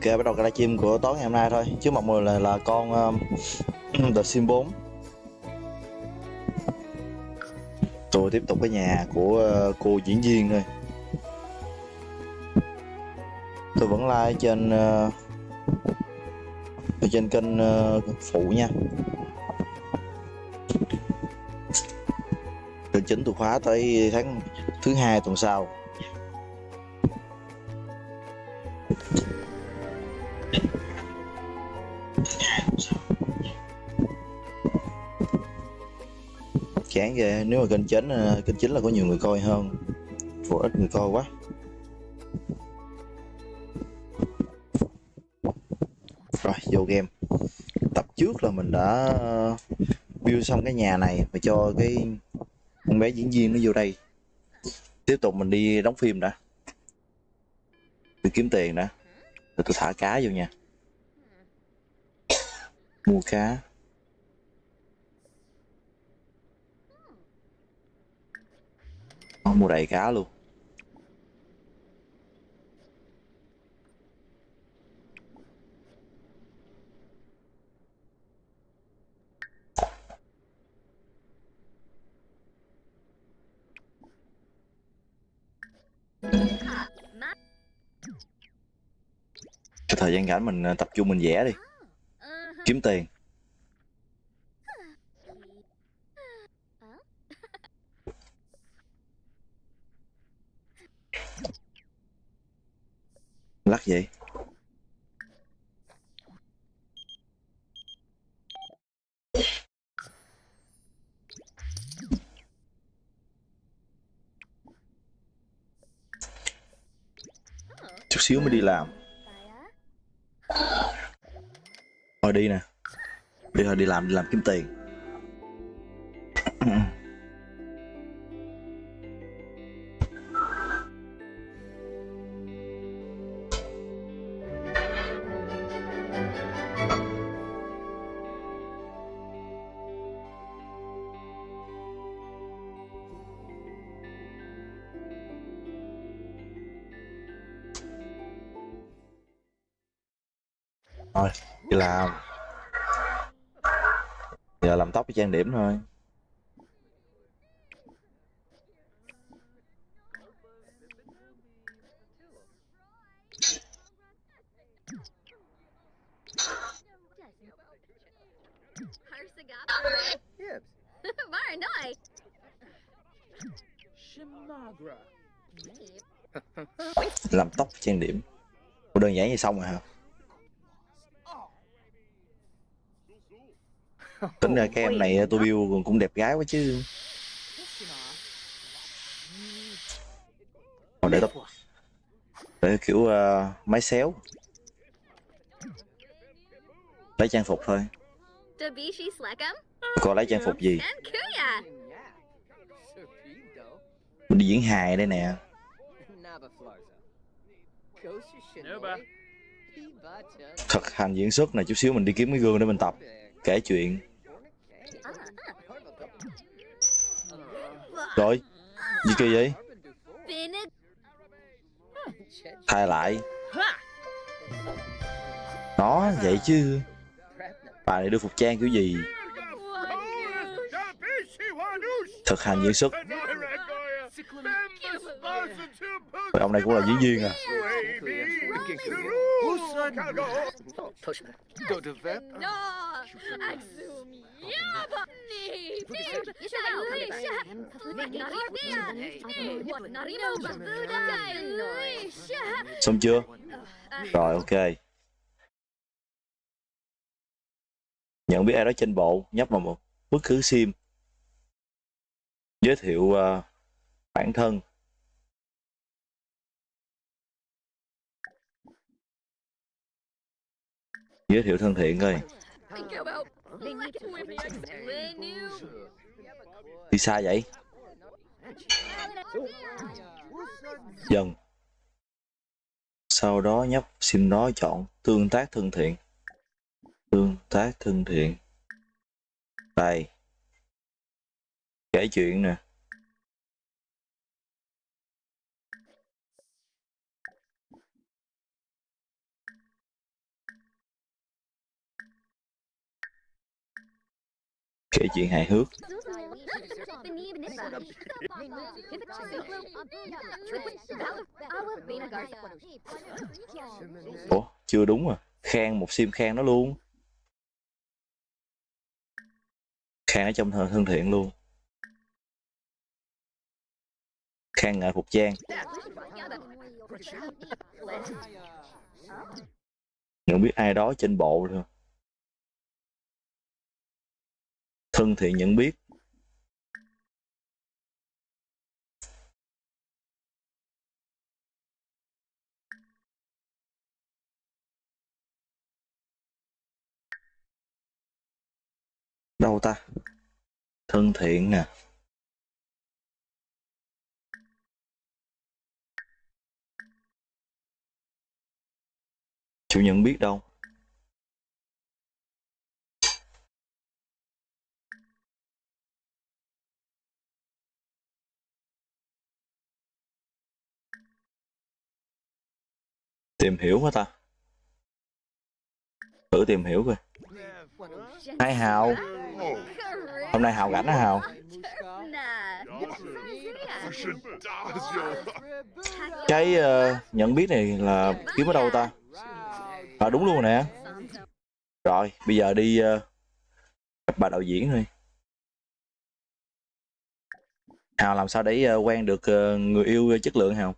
Ok, bắt đầu cái livestream của tối ngày hôm nay thôi. Trước mọi người là, là con um, The Sim 4. Tôi tiếp tục cái nhà của uh, cô diễn viên thôi. Tôi vẫn like trên uh, trên kênh uh, phụ nha. Kênh chính tôi khóa tới tháng thứ hai tuần sau. Chán ghê. Nếu mà kênh chính ờ, kênh chính là có nhiều người coi hơn. Phụ ít người coi quá. Rồi, vô game. Tập trước là mình đã ờ, build xong cái nhà này và cho cái con bé diễn viên nó vô đây. Tiếp tục mình đi đóng phim đã. Đi kiếm tiền đã. Rồi tôi thả cá vô nha. Mua cá. Nó mua đầy cá luôn. Cái thời gian rảnh mình ờ, tập trung mình vẽ đi. Kiếm tiền. Lắc vậy? Chút xíu mới đi làm. Thôi đi nè. Đi thôi, đi làm đi làm kiếm tiền. làm. Giờ làm tóc với trang điểm thôi. Làm tóc trang điểm. Đơn giản vậy xong rồi hả tính ra cái em này tôi build cũng đẹp gái quá chứ. Còn để tóc để kiểu ờ, máy xéo. Lấy trang phục thôi. Còn lấy trang phục gì. Serpido. mình đi diễn hài đây nè. Thực hành diễn xuất này chút xíu mình đi kiếm cái gương để mình tập kể chuyện rồi. Gì kỳ vậy? Thay lại. Nó vậy chứ. Bà này đưa phục trang kiểu gì? Thực hành diễn xuất ông này cũng là diễn viên à. Xong chưa? Rồi ok. Nhận biết ai đó trên bộ nhấp vào một bất cứ sim. Giới thiệu uh, bản thân. Giới thiệu thân thiện coi. Đi xa vậy? Dần. Sau đó nhấp sim đó chọn tương tác thân thiện. Tương tác thân thiện. Đây. Kể chuyện nè kể chuyện hài hước. Ủa, chưa đúng à. Khang, một sim khang nó luôn. Khang ở trong thân thân thiện luôn. Khang nghệ phục trang. Không biết ai đó trên bộ thôi. Thân thiện nhận biết. Đâu ta? Thân thiện nè. Chủ nhận biết đâu tìm hiểu hả ta. Thử tìm hiểu coi. Hai hào. Hôm nay hào rảnh hả hào? Cái uh, nhận biết này là kiếm ở đâu ta? À đúng luôn nè. Rồi bây giờ đi uh, gặp bà đạo diễn thôi. Hào làm sao để uh, quen được uh, người yêu chất lượng hào?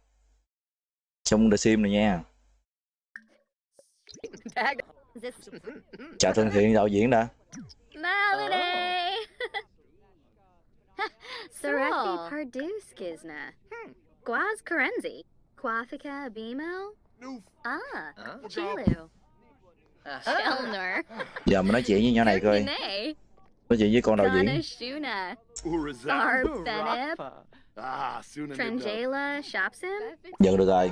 Trong The Sim này nha chào thân thiện đạo diễn đã Melody! Sarathi Cool. Parduskizna. Guaz Karenzi. Quafika Abimo. Ah, Huh? Chilu. Chelner. giờ mình nói chuyện với nhỏ này coi Nay. nói chuyện với con đạo diễn. Ah, Sunan. Tranjela Shopsim. nhận được rồi.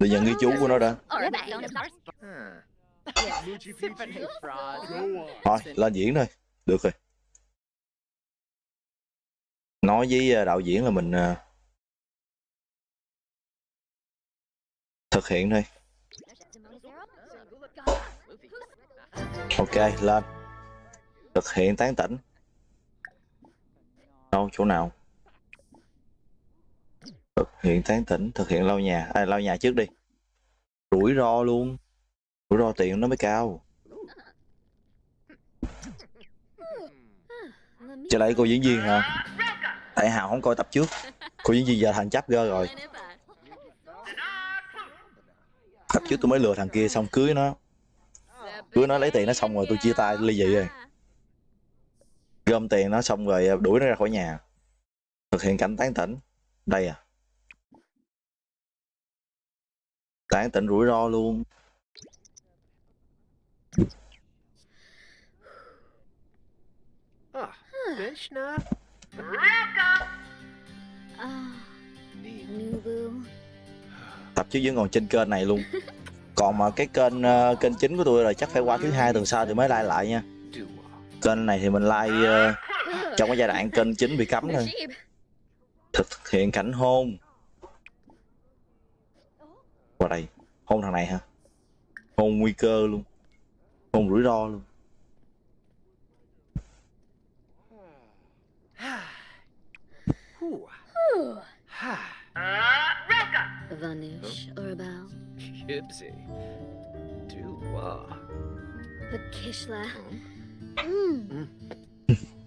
Để nhận ghi chú của nó đã. Thôi lên diễn thôi. Được rồi. Nói với ờ, đạo diễn là mình ờ, thực hiện thôi. Ok lên. Thực hiện tán tỉnh. Đâu chỗ nào thực hiện tán tỉnh thực hiện lau nhà. À, lau nhà trước đi. Rủi ro luôn. Rủi ro tiền nó mới cao. Trở lại cô diễn viên hả? Tại hào không coi tập trước. Cô diễn viên giờ thành chấp gơ rồi. Tập trước tôi mới lừa thằng kia xong cưới nó. Cưới nó lấy tiền nó xong rồi tôi chia tay ly dị rồi. Gom tiền nó xong rồi đuổi nó ra khỏi nhà. Thực hiện cảnh tán tỉnh. Đây à. Tán tỉnh rủi ro luôn Vishna. Ah. Nubu. tập trước vẫn còn trên kênh này luôn còn mà cái kênh ờ, kênh chính của tôi là chắc phải qua thứ hai tuần sau thì mới like lại nha kênh này thì mình like ờ, trong cái giai đoạn kênh chính bị cấm thôi thực hiện cảnh hôn qua đây hôn thằng này hả hôn nguy cơ luôn hôn rủi ro luôn Ooh. Ha. Vanush Orabel. Gibbsy. Do-wah. Pakishla. Mm.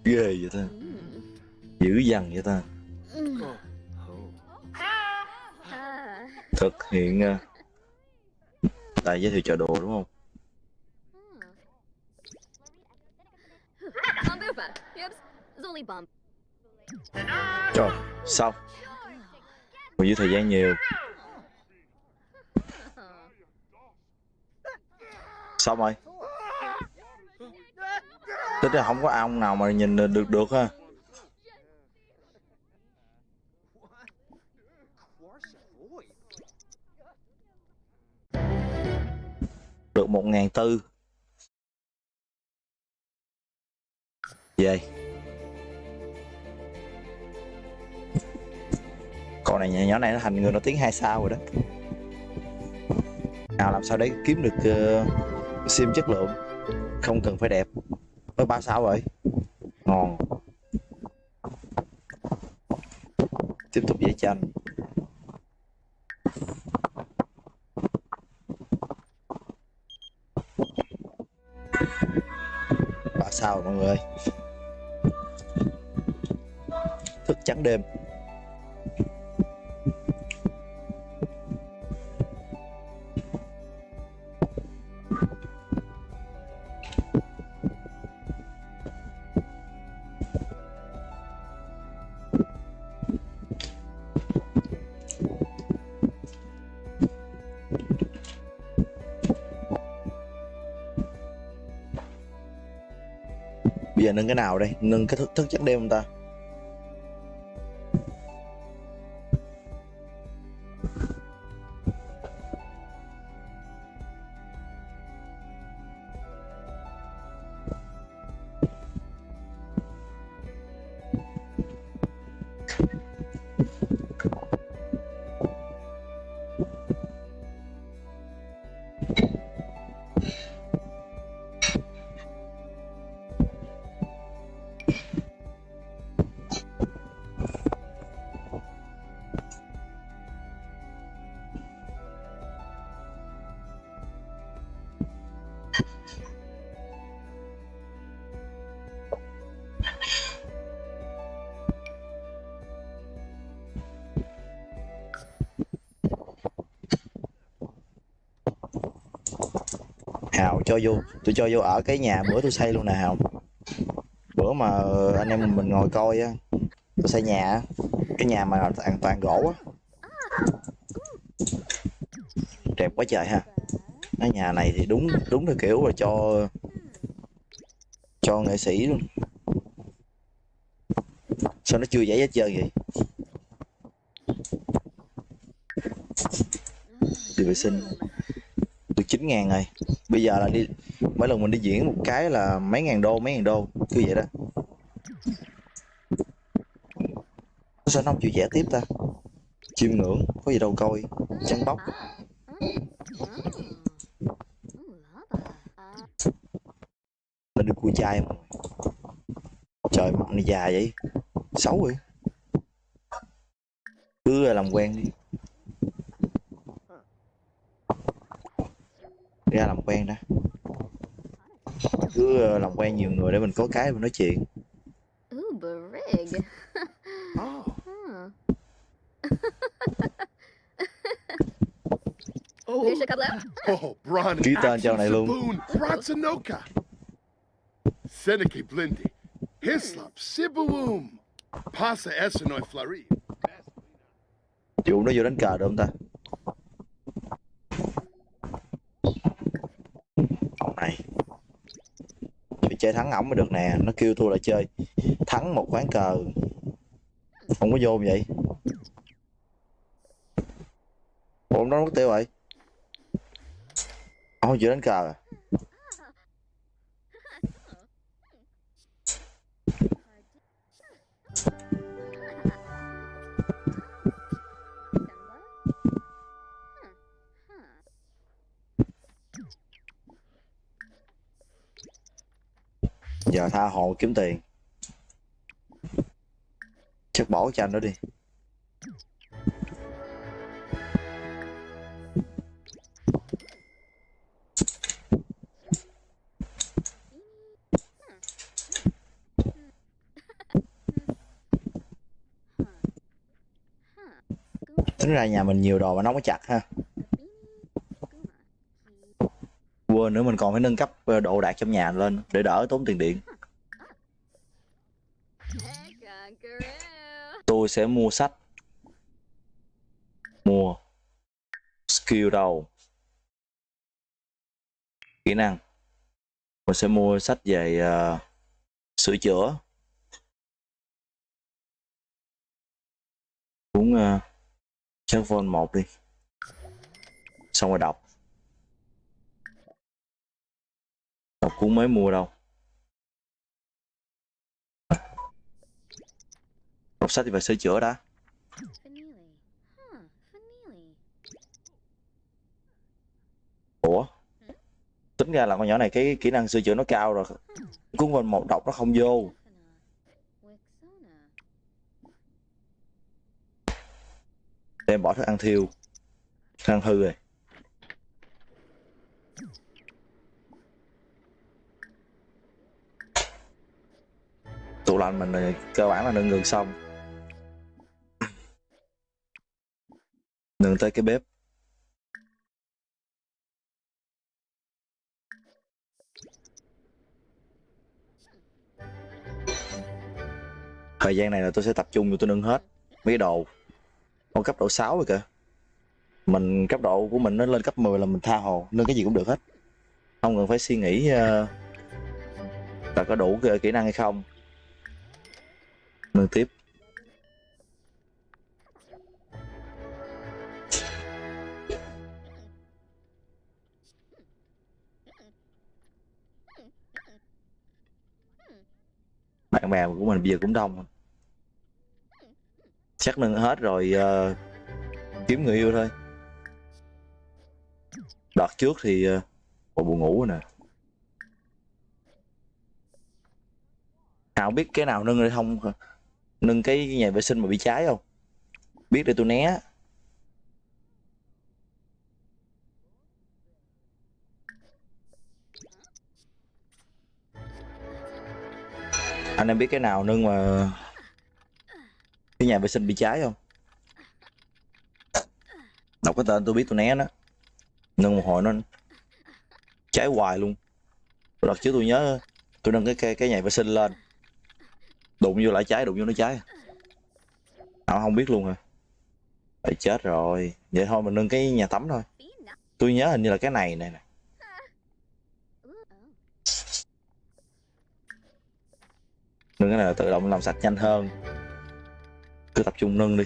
ghê vậy ta dữ dằn vậy ta thực hiện à. tại giới thiệu chợ đồ đúng không Trời, rồi xong còn dư thời gian nhiều Xong rồi. Tính là không có ông nào mà nhìn được được ha. Được một ngàn tư. Về. Con này nhỏ nhỏ này nó thành người nổi tiếng hai sao rồi đó. Nào làm sao để kiếm được uh, sim chất lượng không cần phải đẹp mới ba sao rồi ngon tiếp tục vẽ tranh sao mọi người? Thức trắng đêm. Giờ nâng cái nào đây? Nâng cái thức, thức chất đêm không ta. Cho vô, tôi cho vô ở cái nhà bữa tôi xây luôn nè không bữa mà anh em mình ngồi coi á, tôi xây nhà cái nhà mà toàn toàn gỗ á. Đẹp quá trời ha. Cái nhà này thì đúng đúng là kiểu là cho cho nghệ sĩ luôn. Sao nó chưa giải hết trơn vậy? Đi vệ sinh được 9 ngàn rồi. Bây giờ là đi, mỗi lần mình đi diễn một cái là mấy ngàn đô, mấy ngàn đô cứ vậy đó. Sao nó không chịu vẽ tiếp ta? Chiêm ngưỡng, có gì đâu coi. Chăn bóc. Lên được cua chai mà. Trời, mặt này già vậy. Xấu vậy. Cứ làm quen đi ra làm quen đã cứ ờ, làm quen nhiều người để mình có cái mình nói chuyện Ooh, Barig. Oh. Oh, Here's a couple out. Oh, Bron Ký tên cho này luôn. Boone, Ratsanoka. Seneca Blindi. Hislop, Sibuum. Pasa Essenoi Flari. Vụ nó vô đánh cờ được không ta Ông này Phải chơi thắng ổng mới được nè. Nó kêu thua lại chơi. Thắng một ván cờ. Không có vô vậy. Ủa nó đó mất tiêu vậy ô không chịu đánh cờ à? Giờ tha hồ kiếm tiền. Chắc bỏ cho anh đó đi. Tính ra nhà mình nhiều đồ mà nó có chặt ha. Quên nữa mình còn phải nâng cấp ờ, độ đạt trong nhà lên Để đỡ tốn tiền điện. Tôi sẽ mua sách. Mua. Skill đầu. Kỹ năng. Mình sẽ mua sách về uh, sửa chữa. Uống uh, ờ, Check Vol 1 đi. Xong rồi đọc. Đọc cuốn mới mua đâu. Đọc sách thì phải sửa chữa đã. Ủa? Tính ra là con nhỏ này cái kỹ năng sửa chữa nó cao rồi. Cuốn mình một đọc nó không vô. Stephana. Đem bỏ thức ăn thiêu. Thức ăn hư rồi. Tụ lạnh mình là cơ bản là nâng ngừng xong. Nâng tới cái bếp. Thời gian này là tôi sẽ tập trung vô tôi nâng hết mấy đồ. Con cấp độ 6 rồi kìa. Mình cấp độ của mình nó lên cấp 10 là mình tha hồ nâng cái gì cũng được hết. Không cần phải suy nghĩ uh, là có đủ kỹ năng hay không nâng tiếp. Bạn bè của mình bây giờ cũng đông chắc nâng hết rồi uh, kiếm người yêu thôi. Đợt trước thì uh, buồn ngủ rồi nè. Nào biết cái nào nâng hay không? Nâng cái nhà vệ sinh mà bị cháy không? Biết để tôi né. Anh em biết cái nào nâng mà cái nhà vệ sinh bị cháy không? Đọc cái tên tôi biết tôi né nó nâng một hồi nó cháy hoài luôn. Đợt trước tôi nhớ tôi nâng cái cái, cái nhà vệ sinh lên đụng vô lại cháy đụng vô nó cháy à, không biết luôn hả? Phải chết rồi. Vậy thôi mình nâng cái nhà tắm thôi. Tôi nhớ hình như là cái này này nè. Nâng cái này là tự động làm sạch nhanh hơn. Cứ tập trung nâng đi.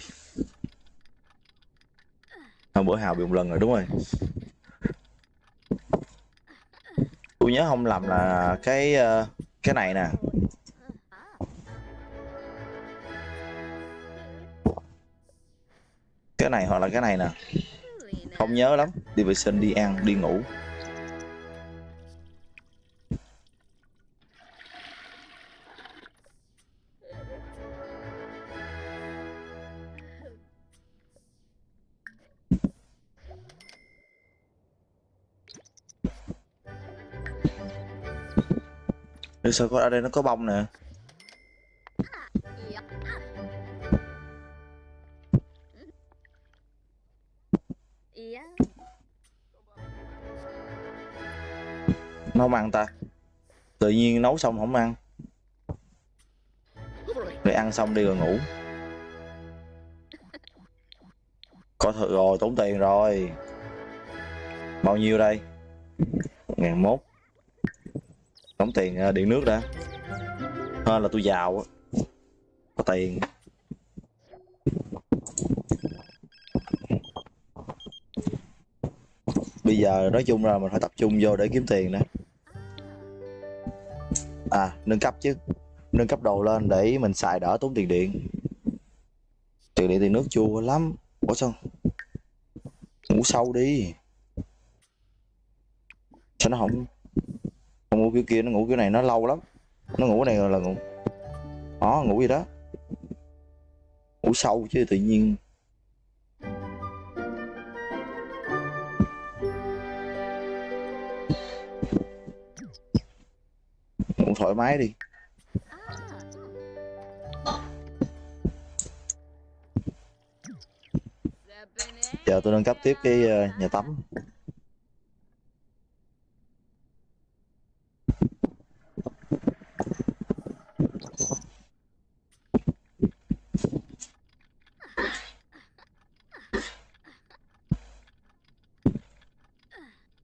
Hôm bữa hào bị một lần rồi đúng rồi. Tôi nhớ không làm là cái ờ, cái này nè. Cái này hoặc là cái này nè. Không nhớ lắm. Đi vệ sinh, đi ăn, đi ngủ. Để sao có ở đây nó có bông nè. Nó không ăn ta. Tự nhiên nấu xong không ăn. Rồi ăn xong đi rồi ngủ. Có thử rồi, tốn tiền rồi. Bao nhiêu đây? Một ngàn mốt. Tốn tiền à, điện nước đã hơn là tôi giàu có tiền. Bây giờ nói chung là mình phải tập trung vô để kiếm tiền nữa à nâng cấp chứ. Nâng cấp đồ lên để mình xài đỡ tốn tiền điện. Tiền điện tiền nước chua lắm. Ủa sao? Ngủ sâu đi. Sao nó không không ngủ kiểu kia, nó ngủ kiểu này nó lâu lắm. Nó ngủ này là ngủ đó ngủ gì đó. Ngủ sâu chứ tự nhiên thoải mái đi. Giờ tôi nâng cấp tiếp cái ờ, nhà tắm.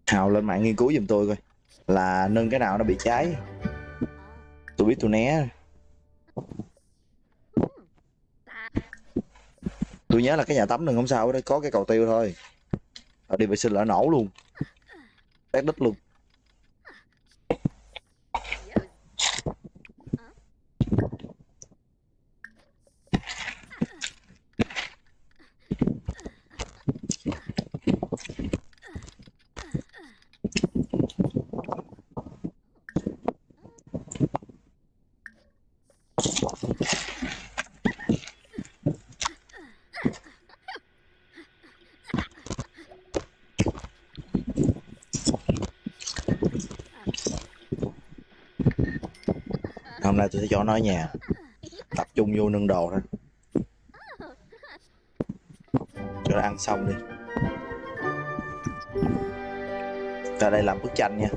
Hào lên mạng nghiên cứu giùm tôi coi là nâng cái nào nó bị cháy tôi biết tôi né. Tôi nhớ là cái nhà tắm đừng không sao đấy có cái cầu tiêu thôi. Đi vệ sinh là nổ luôn. Tét đít luôn hôm nay tôi sẽ cho nó ở nhà. Tập trung vô nâng đồ thôi. Cho nó ăn xong đi. Ra đây làm bức tranh nha.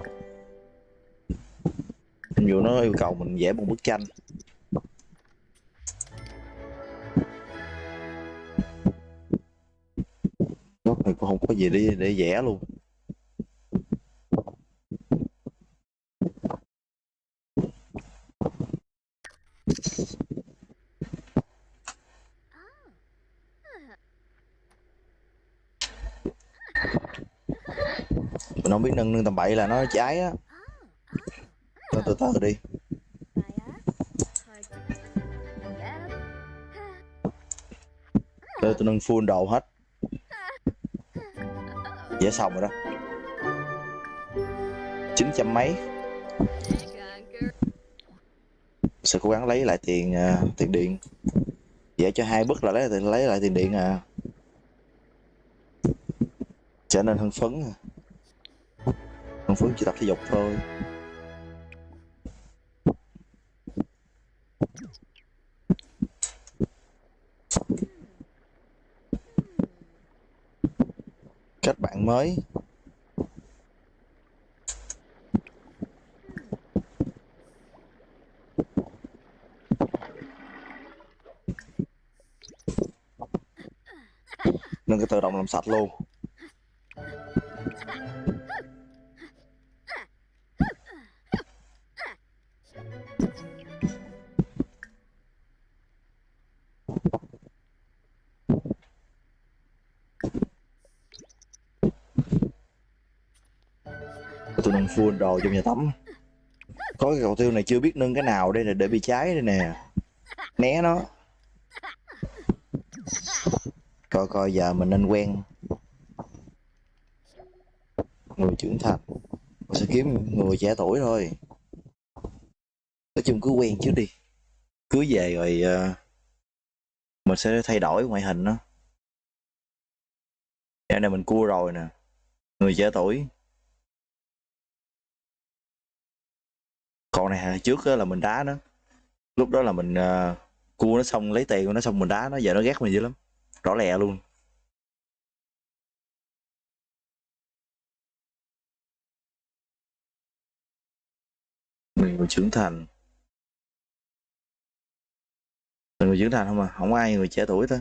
Ví dụ nó yêu cầu mình vẽ một bức tranh. Góc này cũng không có gì để để vẽ luôn. Mình không biết nâng nâng tầm bậy là nó cháy á. Thôi từ từ đi. Tôi, tôi nâng full đầu hết. Dễ xong rồi đó. Chín trăm mấy. Cố gắng lấy lại tiền uh, tiền điện. Vẽ cho hai bức là lấy lấy lại tiền điện à. Trở nên hưng phấn à. Hưng phấn chỉ tập thể dục thôi. Kết bạn mới. Tự động làm sạch luôn. Tôi nâng full đồ trong nhà tắm. Có cái cầu tiêu này chưa biết nâng cái nào đây là để bị cháy đây nè. Né nó coi coi giờ mình nên quen người trưởng thành. Mình sẽ kiếm người trẻ tuổi thôi. Nói chung cứ quen trước đi. Cưới về rồi uh, mình sẽ thay đổi ngoại hình đó Dạo này mình cua rồi nè. Người trẻ tuổi. Còn này trước là mình đá nó. Lúc đó là mình uh, cua nó xong lấy tiền của nó xong mình đá nó. Giờ nó ghét mình dữ lắm rõ lẹ luôn. Người trưởng thành. Mình người trưởng thành không à? Không có ai người trẻ tuổi thôi.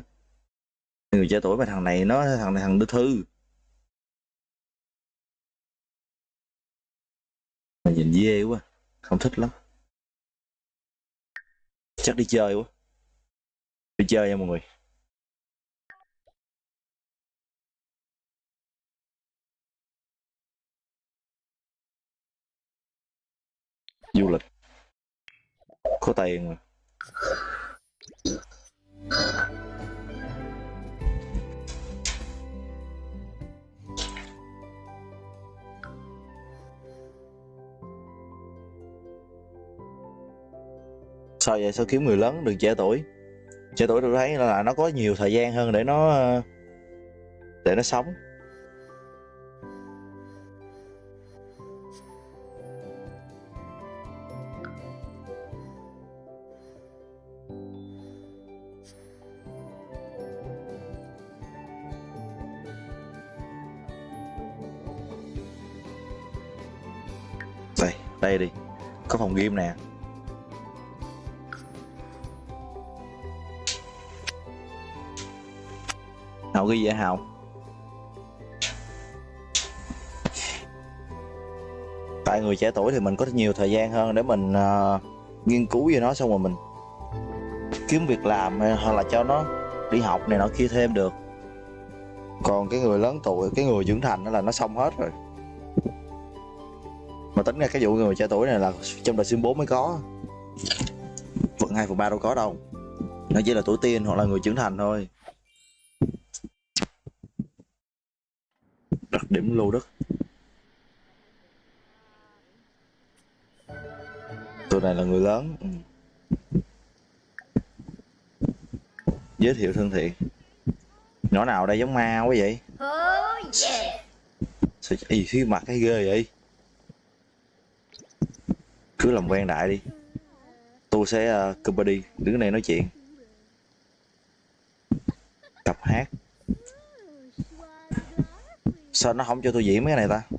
Người trẻ tuổi mà thằng này nó, thằng này thằng đưa thư. Mà nhìn dê quá, không thích lắm. Chắc đi chơi quá. Đi chơi nha mọi người. Du lịch. Có tiền mà sao vậy? Sao kiếm người lớn đừng trẻ tuổi? Trẻ tuổi tôi thấy là nó có nhiều thời gian hơn để nó ờ, để nó sống. Có phòng game nè. Hào ghi vậy hào? Tại người trẻ tuổi thì mình có nhiều thời gian hơn để mình uh, nghiên cứu về nó xong rồi mình kiếm việc làm hay- hoặc là cho nó đi học này nọ kia thêm được. Còn cái người lớn tuổi cái người trưởng thành đó là nó xong hết rồi tính ra cái vụ người trẻ tuổi này là trong đời sim 4 mới có. Phần 2 phần 3 đâu có đâu. Nó chỉ là tuổi teen hoặc là người trưởng thành thôi. Đặc điểm lô đất tụi này là người lớn. Ừ. giới thiệu thân thiện. Nhỏ nào đây giống ma quá vậy? Sao ý khi mặt cái ghê vậy cứ làm quen đại đi. Tôi sẽ uh, đi, đứng đây nói chuyện. Tập hát. Sao nó không cho tôi diễn mấy cái này ta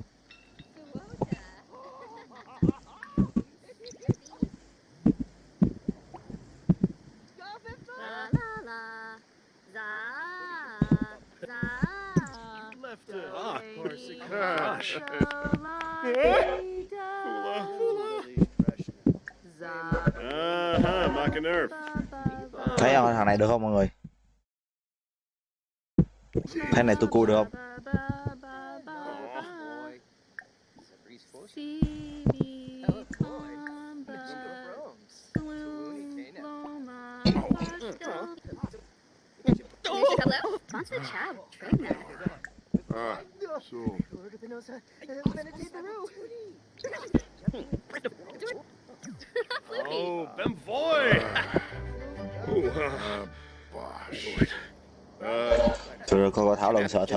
La la la. Za. Za. Left it. Ah, Gosh. Uh-huh, Mach nerve. thấy không thằng này được không mọi người? Thấy này tôi cua được không?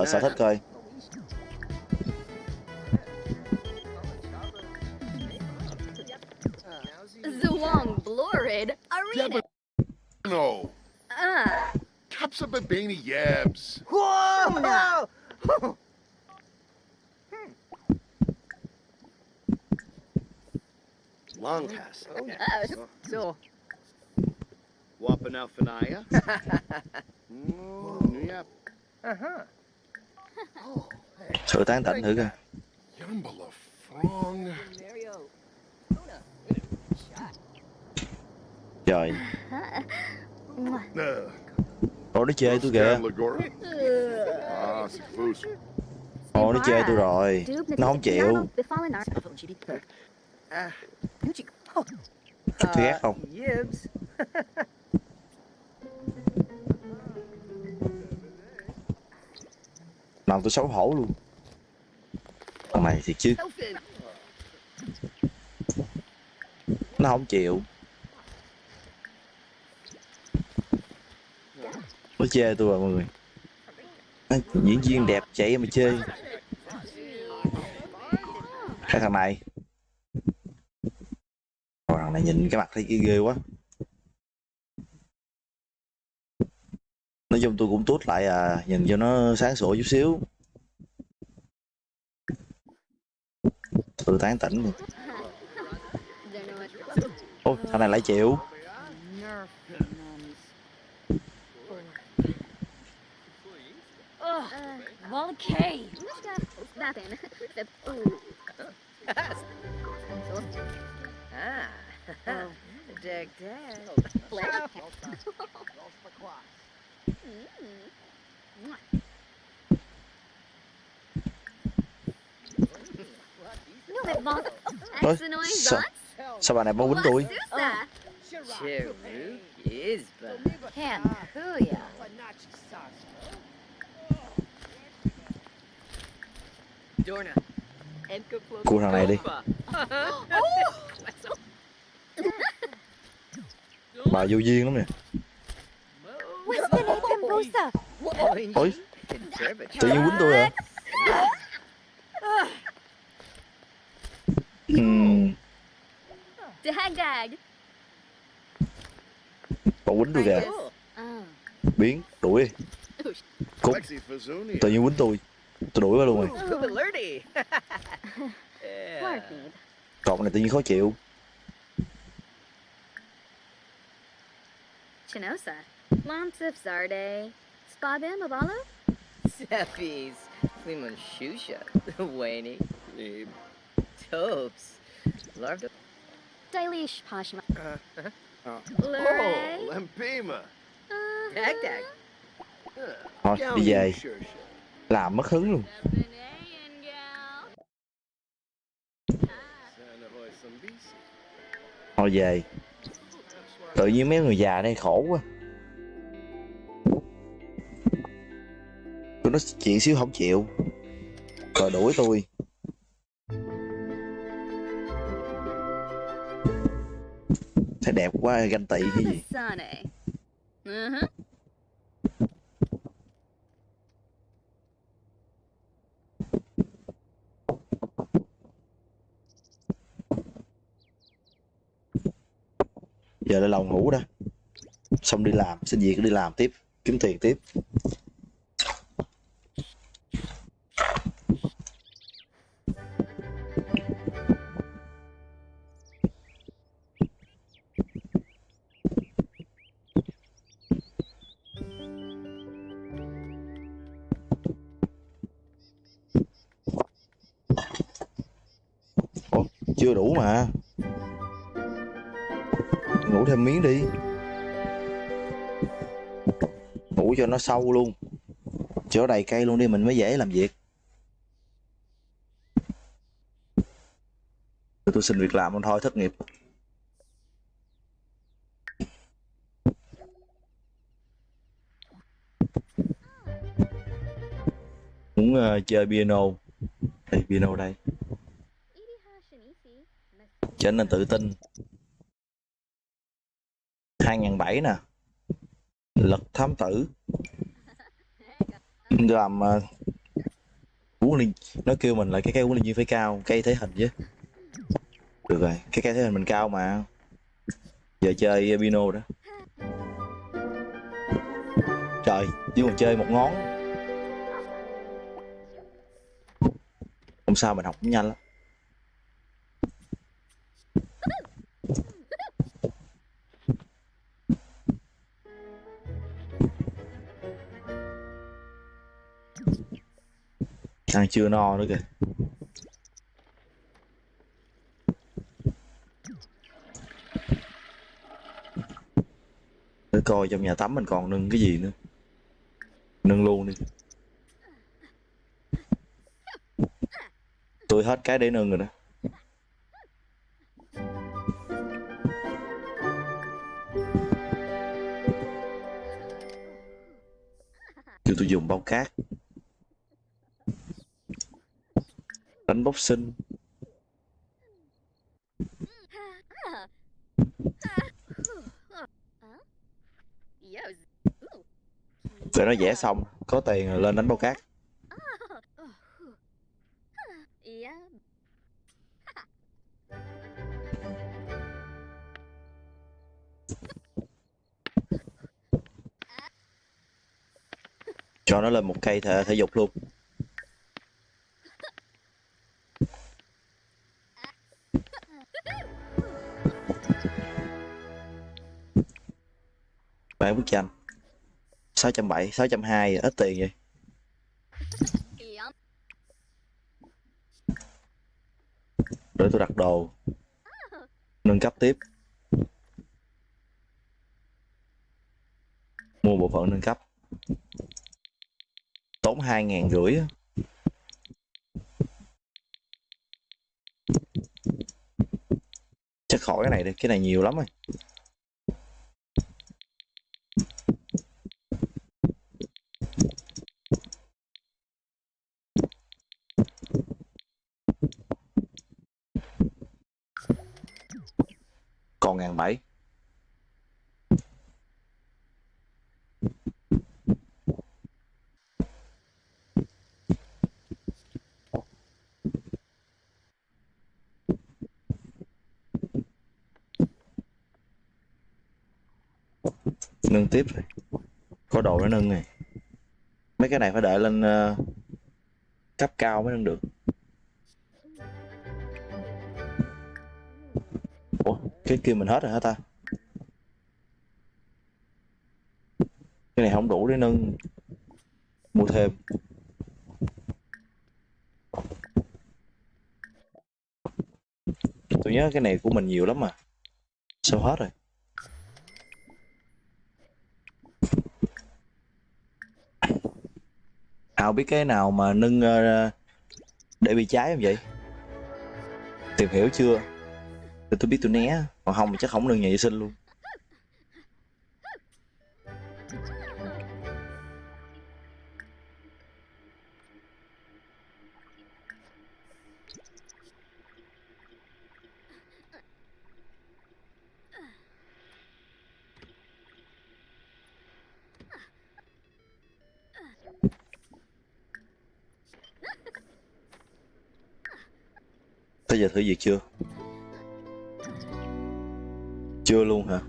Thảo luận sở thích coi tán tỉnh thử coi trời. Uh, ồ nó chê tôi kìa. Lagora. Ồ nó chê tôi rồi. Nó không chịu. Ah, tôi ghét không? Làm tôi xấu hổ luôn này thiệt chứ. Nó không chịu. Nó chê tôi rồi mọi người. À, diễn viên đẹp chạy mà chê. Cái thằng này. Thằng này nhìn cái mặt thấy ghê quá. Nói chung tôi cũng tốt lại à nhìn cho nó sáng sủa chút xíu. Tôi tán tỉnh luôn ôi thằng này lại chịu Okay. Nothing. Ooh. Ah. Dig, dig. Ôi, sao, sao bà này muốn quýnh tôi. Enka Cua thằng này đi. Bà vô duyên lắm nè. Ôi. Tự nhiên quýnh tôi à Dagag. bà quýnh tôi kìa Oh. biến đuổi Fazunia. tự nhiên quýnh tôi tôi đuổi bà luôn rồi. Pardon. cậu này tự nhiên khó chịu Chinosa. Lonsif Zarde. Spabim Abalo? Seppies. Fliman Shusha. Waney. Topes. Love to. Stylish posh. Uh, uh, oh, Lure. Lempima. Dag dag. Uh, thôi đi về làm mất hứng luôn thôi về tự nhiên mấy người già đây khổ quá tụi nó chuyện xíu không chịu rồi đuổi tôi thấy đẹp quá ganh tị cái gì? Giờ lại lòng ngủ đó. Xong đi làm xin việc đi làm tiếp kiếm tiền tiếp thêm miếng đi. Ngủ cho nó sâu luôn. Chỗ đầy cây luôn đi mình mới dễ làm việc. Tôi xin việc làm luôn thôi thất nghiệp. Muốn uh, chơi piano. Đây piano đây. Trở nên tự tin. 2007 nè. Lật thám tử. Làm uh, huấn luyện nó kêu mình là cái cây huấn luyện viên phải cao cây thể hình chứ. Được rồi cái cây thể hình mình cao mà. Giờ chơi bino đó. Trời chứ còn chơi một ngón. Không sao mình học cũng nhanh lắm. Ăn chưa no nữa kìa. Để coi trong nhà tắm mình còn nâng cái gì nữa. Nâng luôn đi. Tôi hết cái để nâng rồi đó. Kêu tôi dùng bao cát. Đánh boxing để nó vẽ xong có tiền rồi lên đánh bao cát. Cho nó lên một cây thể, thể dục luôn. Bán bức tranh 670, 620 ít tiền vậy? Để tôi đặt đồ. Nâng cấp tiếp. Mua bộ phận nâng cấp. Tốn hai ngàn rưỡi chắc khỏi cái này đi cái này nhiều lắm rồi. Còn ngàn bảy. Nâng tiếp rồi có đồ nó nâng này. Mấy cái này phải đợi lên ờ, cấp cao mới nâng được cái kia mình hết rồi hả ta? Cái này không đủ để nâng mua thêm. Tôi nhớ cái này của mình nhiều lắm mà. Sao hết rồi? Hào biết cái nào mà nâng uh, để bị cháy không vậy? Tìm hiểu chưa? Để tôi biết tôi né còn không thì chắc không được nhà vệ sinh luôn Tới giờ thử việc chưa? Chưa luôn hả?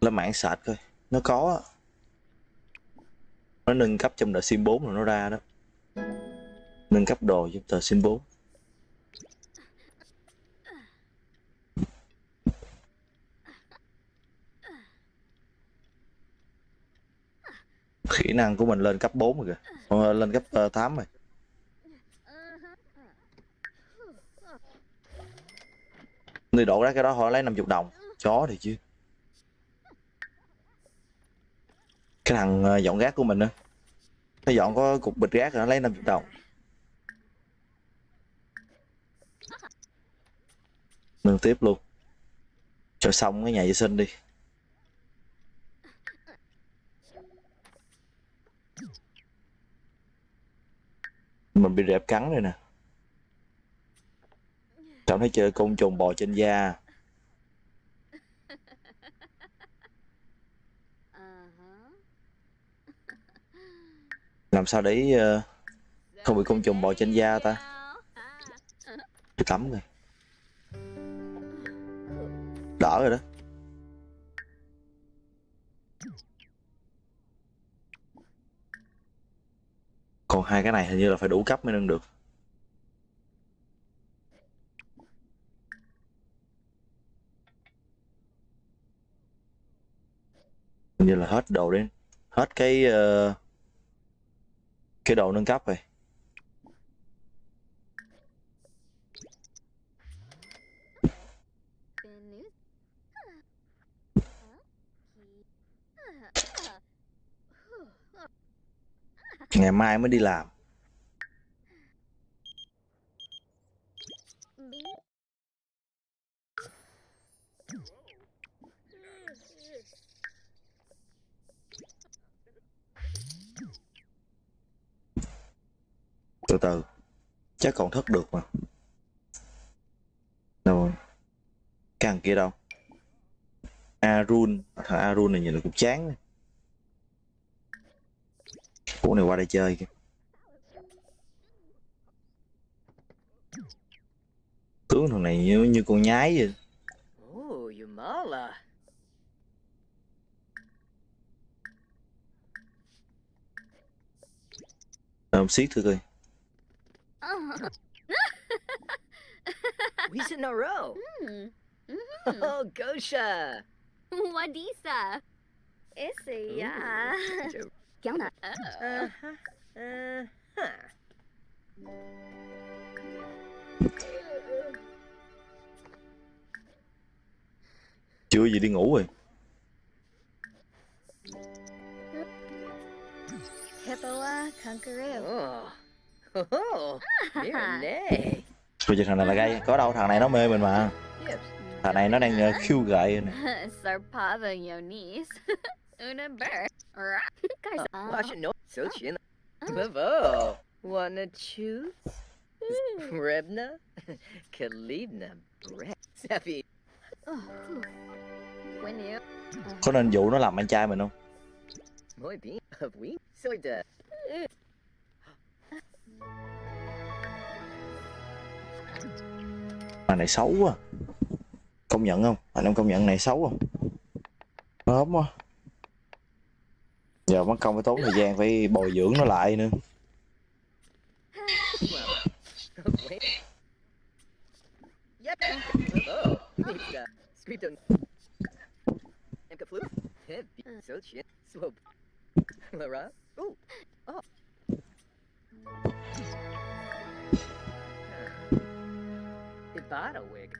Lên mạng sạch coi. Nó có Nó nâng cấp trong đợt sim 4 rồi nó ra đó. Nâng cấp đồ trong tờ sim 4 Kỹ năng của mình lên cấp 4 rồi kìa. Ờ, lên cấp ờ, 8 rồi. Đi đổ ra cái đó, họ lấy 50 đồng. Chó thì chứ. Cái thằng ờ, dọn rác của mình á. Nó dọn có cục bịch rác rồi nó lấy 50 đồng. Nâng tiếp luôn. Cho xong cái nhà vệ sinh đi. Mình bị rệp cắn rồi nè. Cảm thấy chơi côn trùng bò trên da. Uh-huh. Làm sao để ờ, không bị côn trùng bò trên da ta? Tôi tắm rồi. Đỡ rồi đó. Còn hai cái này hình như là phải đủ cấp mới nâng được như là hết đồ đến Hết cái uh, Cái đồ nâng cấp rồi. Ngày mai mới đi làm. Từ từ. Chắc còn thức được mà. Rồi? Cái thằng kia đâu? Arun. Thằng Arun này nhìn là cũng chán này. Cũ này qua đây chơi kìa. Tướng thằng này như, như con nhái vậy. Làm xiết thử coi Weeks in a row. Hmm. Oh, Gosha. Wadisa. Esse, yeah. Nè. Uh-huh. Uh-huh. Chưa gì đi ngủ rồi Hippoa Conqueror. Oh. Oh, Mirenay. Bây giờ thằng này là gay Có đâu thằng này nó mê mình mà. Thằng này nó đang uh, khiêu gợi nè. Una Burr. Guys, uh, Watch it, no. So chin. Bravo. Wanna choose? Rebna? Kalibna. Oh, you. Có nên dụ nó làm anh trai mình không mà này xấu quá Công nhận không Anh em công nhận này xấu không Nó ốm quá Giờ mất công phải tốn thời gian phải bồi dưỡng nó lại nữa Heavy. Lara. Oh. Oh.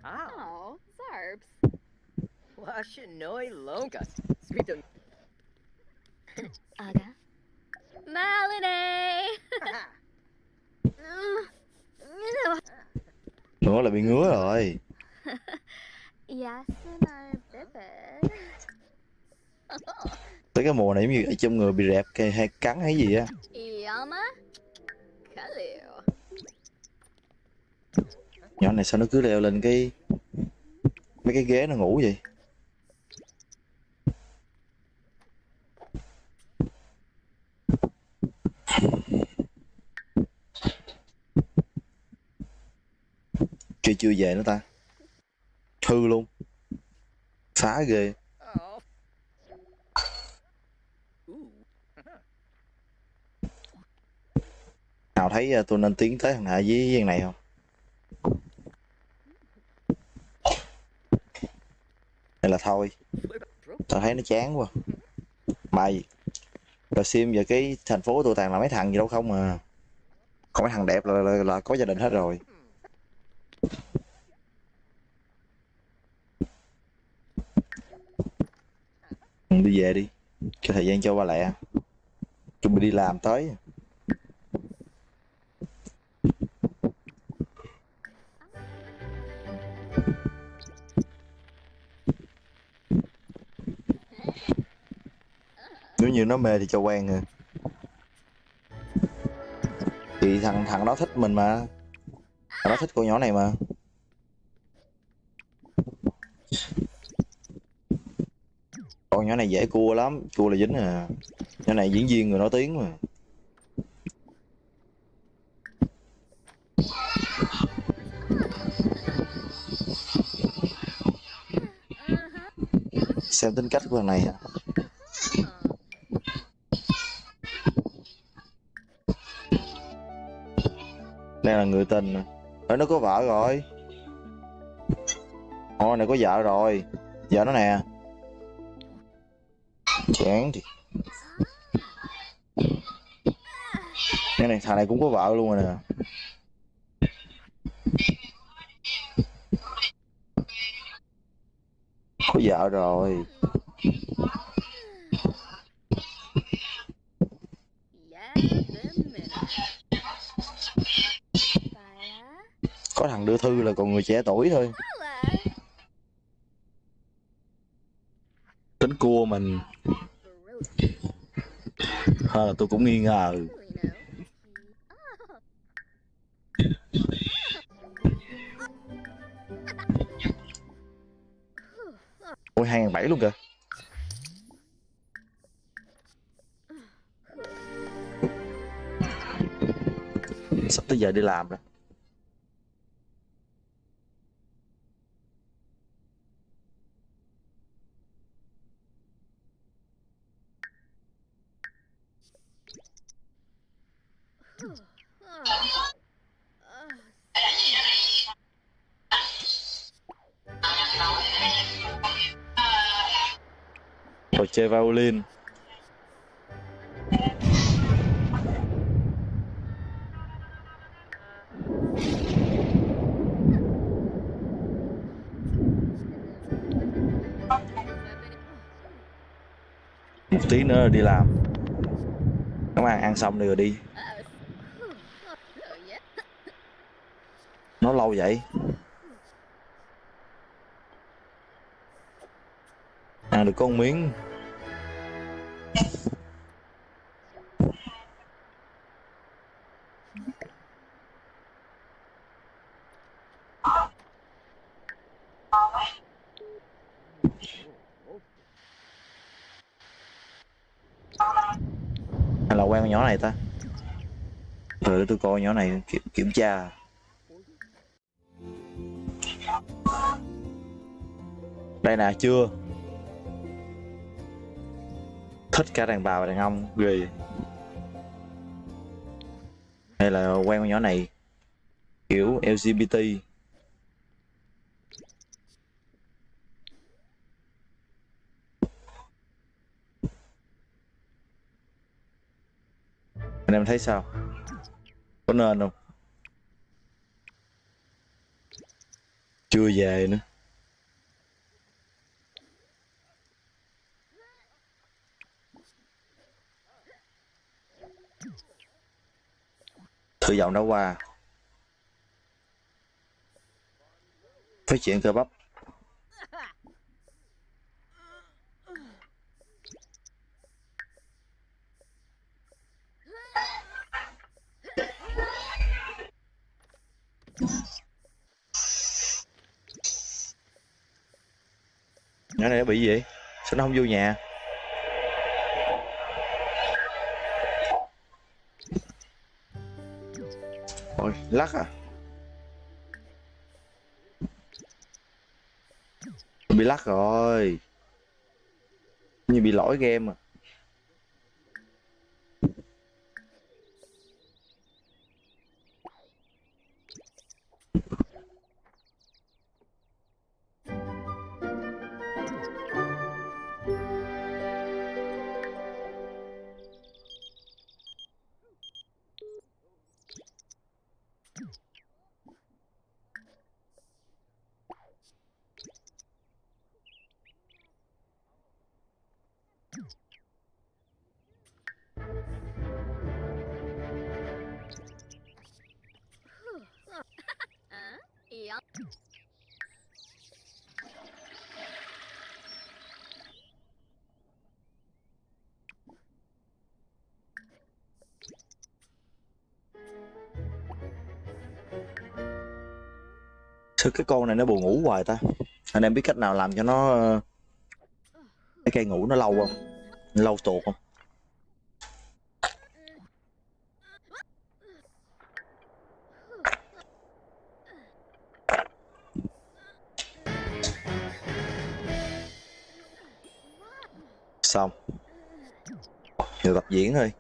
Ow. Oh, Zarbs. Washinoi Longa. Sweet Aga. Melanie! nữa là bị ngứa rồi tới cái mùa này giống như ở trong người bị rẹp hay cắn hay gì á Yama. Nhỏ này sao nó cứ leo lên cái, mấy cái ghế nó ngủ vậy? Kia chưa về nữa ta. Hư luôn. Phá ghê. Nào thấy à, tôi nên tiến tới thằng hạ với viên này không? Nên là thôi. Tao thấy nó chán quá. Mày rồi sim giờ cái thành phố tụi tàn là mấy thằng gì đâu không mà còn mấy thằng đẹp là, là, là có gia đình hết rồi. Đi về đi. Cho thời gian cho ba lẹ. Chuẩn bị đi làm tới. Nếu như nó mê thì cho quen rồi. Thì thằng thằng đó thích mình mà. Thằng đó thích cô nhỏ này mà. Con nhỏ này dễ cua lắm. Cua là dính à. Nhỏ này diễn viên người nổi tiếng mà. Xem tính cách của thằng này à đây là người tình. Ở Ê, nó có vợ rồi. Ôi này có vợ rồi. Vợ nó nè. Chán thì Cái này thằng này cũng có vợ luôn rồi nè. Có vợ rồi. Thằng đưa thư là còn người trẻ tuổi thôi. Tính cua mình. Hay là tôi cũng nghi ngờ. Ôi, hai bảy luôn kìa. Sắp tới giờ đi làm rồi violin Một tí nữa đi làm. Các bạn ăn xong đi rồi đi. Nó lâu vậy? Ăn được con miếng. Này ta? Rồi để tôi coi nhỏ này kiểm, kiểm tra. Đây nè chưa? Thích cả đàn bà và đàn ông ghê Hay là quen con nhỏ này Kiểu LGBT thấy sao? Có nên không? chưa về nữa thử giọng đã qua phát triển cơ bắp nhỏ này nó bị gì? Vậy sao nó không vô nhà? Ôi, lắc à? Bị lắc rồi. Như bị lỗi game à. Sao cái con này nó buồn ngủ hoài ta. Anh em biết cách nào làm cho nó ờ, cái cây ngủ nó lâu không? Lâu tuột không? Xong. Giờ tập diễn thôi.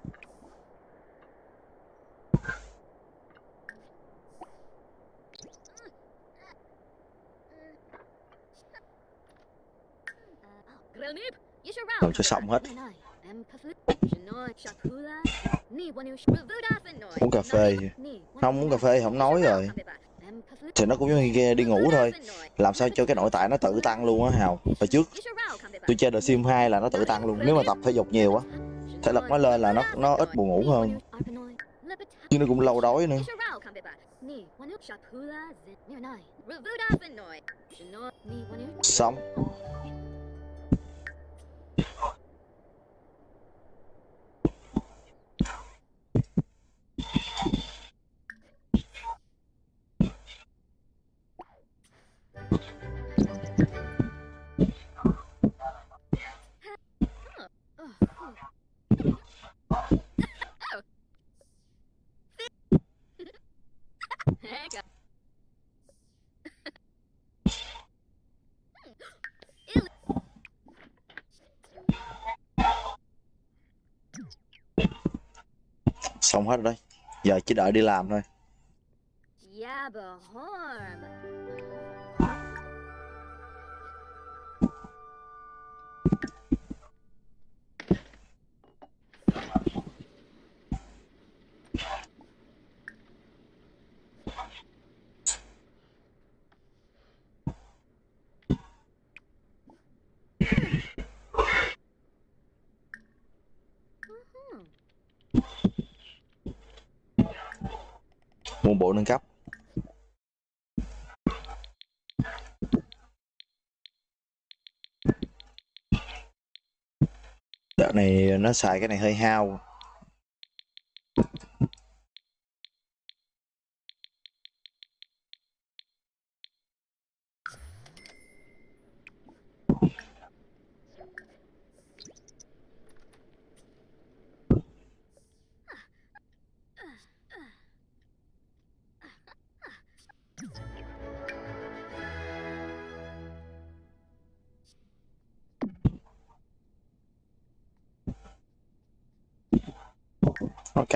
Làm cho xong hết. Uống cà phê. Không, uống cà phê không nói rồi. thì nó cũng giống như kia đi ngủ thôi. Làm sao cho cái nội tại nó tự tăng luôn á, hào? Hồi trước, tôi chơi The Sim 2 là nó tự tăng luôn. Nếu mà tập thể dục nhiều á, thể lực nó lên là nó nó ít buồn ngủ hơn. Nhưng nó cũng lâu đói nữa. Xong. Heck. Xong hết rồi. Đây giờ chỉ đợi đi làm thôi. Dạ bộ nâng cấp. Đợt này nó xài cái này hơi hao.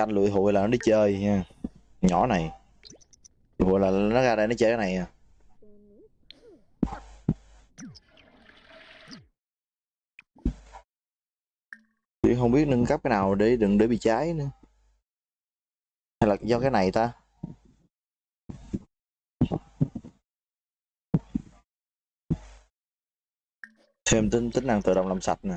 canh lụi hụi là nó đi chơi nha. Nhỏ này. Hụi là nó ra đây nó chơi cái này à. Chứ không biết nâng cấp cái nào để đừng để bị cháy nữa. Hay là do cái này ta? Thêm tính tính năng tự động làm sạch nè.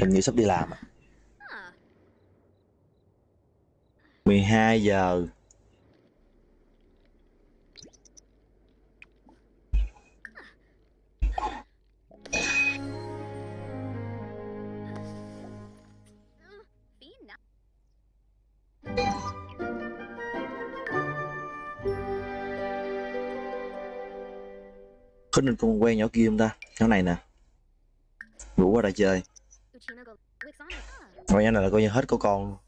Mình nghĩ sắp đi làm à. 12 giờ có nên con quen nhỏ kia không ta? Nhỏ này nè. Ngủ qua đây chơi. Coi nhỏ này là coi như hết có con luôn.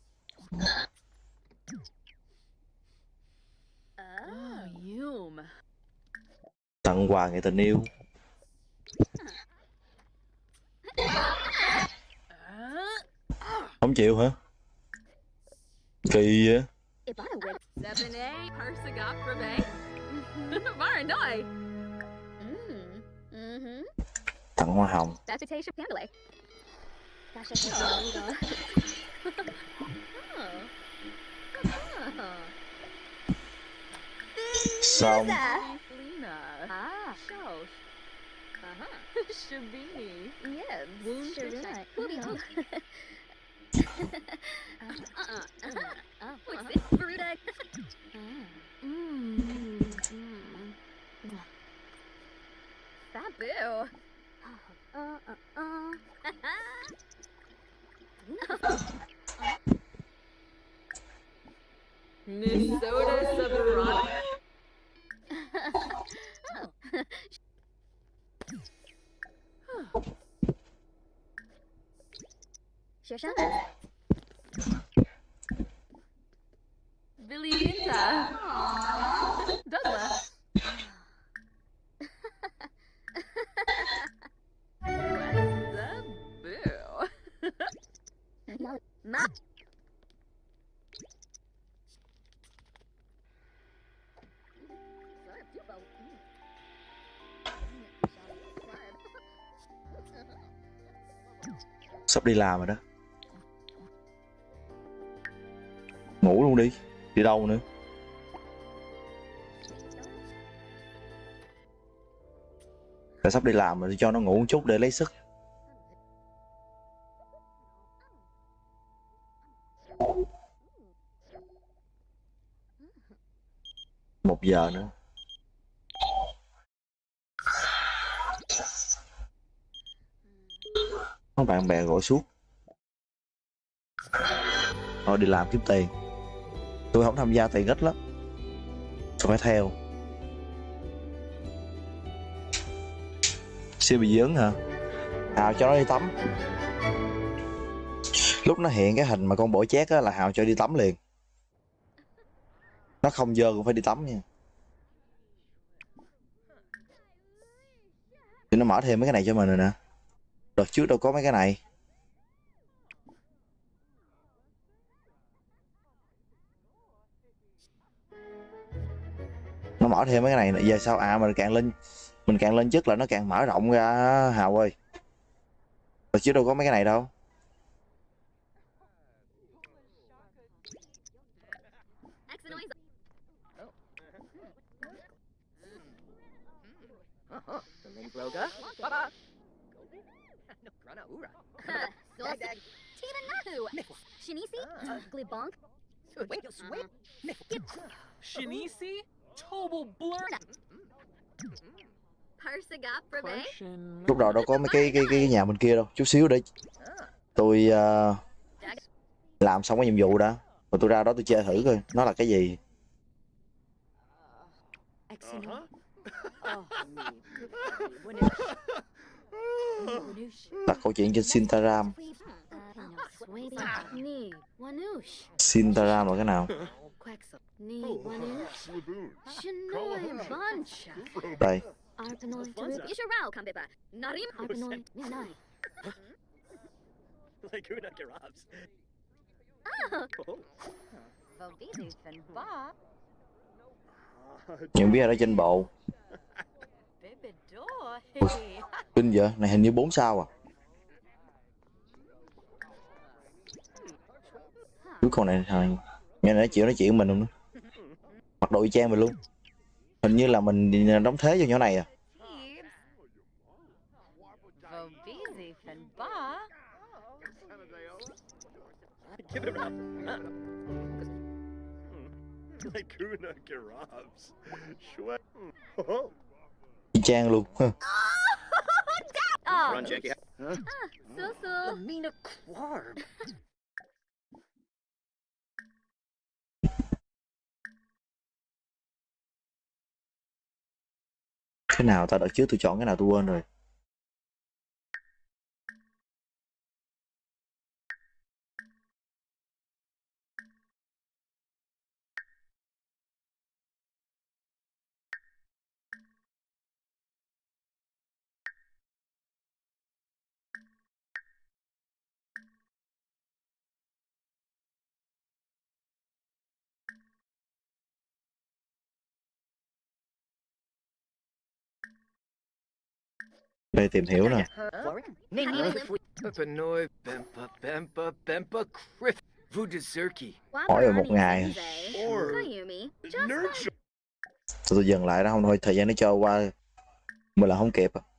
Tặng quà người tình yêu. Không chịu hả? Kỳ vậy? Mm-hmm. Tặng hoa hồng. Xong. Shabini. Yes. Shabini. Shabini. Oh, uh-huh. What's this, Bruta? Mmm. Mm, mm. Babu. Uh, uh, uh. Minnesota Subronic. oh. Sắp đi làm rồi đó. Ngủ luôn đi đi đâu nữa? Đã sắp đi làm rồi cho nó ngủ một chút để lấy sức. Một giờ nữa. Bạn bè gọi suốt. Thôi đi làm kiếm tiền. Tôi không tham gia tiền ít lắm. Tôi phải theo. Siêu bị dướng hả? Hào cho nó đi tắm. Lúc nó hiện cái hình mà con bỏ chét á là hào cho đi tắm liền. Nó không dơ cũng phải đi tắm nha. Thì nó mở thêm mấy cái này cho mình rồi nè đợt trước đâu có mấy cái này. Nó mở thêm mấy cái này giờ sao? À mình càng lên, mình càng lên chức là nó càng mở rộng ra, hào ơi. Đợt trước đâu có mấy cái này đâu. Bye-bye. Ura. Sauce. Tina Nahu. Niffle. Shinisi. Glibonk. Total blur. Lúc đầu đâu có mấy cái cái cái nhà bên kia đâu. Chút xíu để tôi ờ, làm xong cái nhiệm vụ đã. Rồi tôi ra đó tôi chơi thử coi nó là cái gì Uh-huh. Đặt câu chuyện trên Sintaram. Sintaram là cái nào? Đây. Những biết ở trên bộ. Ui. Kinh vậy Này hình như 4 sao à Cuối con này thôi Nghe nói chịu nói chuyện mình không nữa Mặc đồ y chang mình luôn Hình như là mình đóng thế cho nhỏ này à. Laguna Garabs. Shwe. Oh, chang luôn. Lamina Quarb. Cái nào ta đợt trước tôi chọn cái nào tôi quên rồi Đây tìm hiểu nè. Hỏi về một ngày. tôi dừng lại đó không thôi thời gian nó trôi qua. Mình là không kịp. à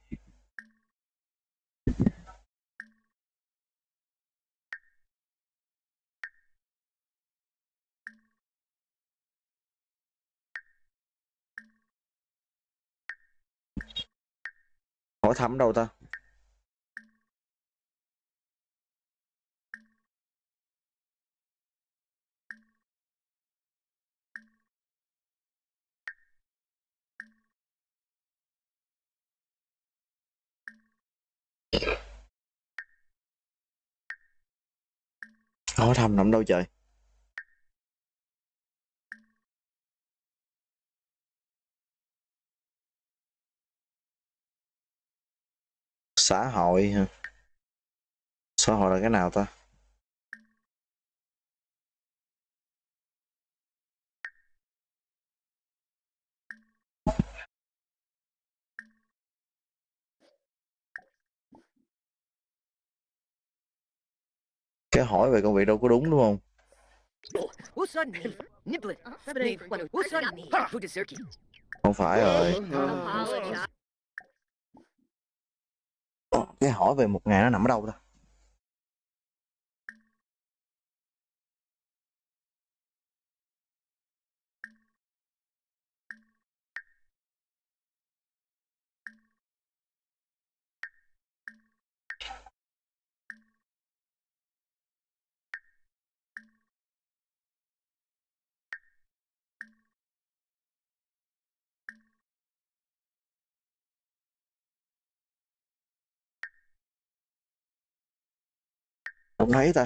Hỏi thăm đâu ta? Hỏi thăm nằm đâu trời? Xã hội hả? Xã hội là cái nào ta? Cái hỏi về công việc đâu có đúng đúng không? Không phải rồi cái hỏi về một ngày nó nằm ở đâu thôi không thấy ta.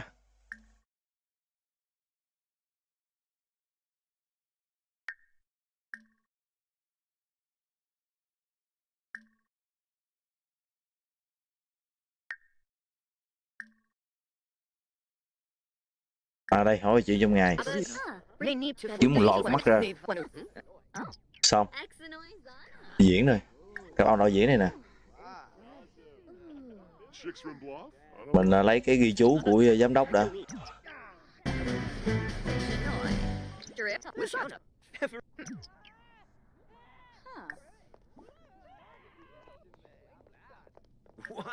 À đây, hỏi chị trong ngày. Kiếm một lọ mắt ra. xong. Diễn rồi. Các ông đạo diễn này nè. Mình à, lấy cái ghi chú của giám đốc đã.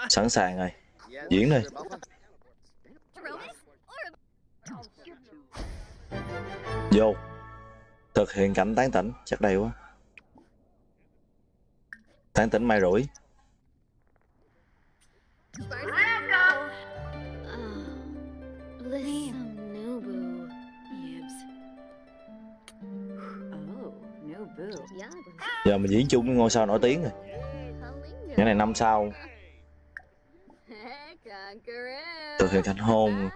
Sẵn sàng rồi. Diễn đi. Vô. Thực hiện cảnh tán tỉnh. Chắc đây quá. Tán tỉnh mai rủi. Listen, Nubu. Yibs. Oh, no boo. Yeah, giờ mình diễn chung với ngôi sao nổi tiếng rồi cái này năm Conqueror. thực hiện thành hôn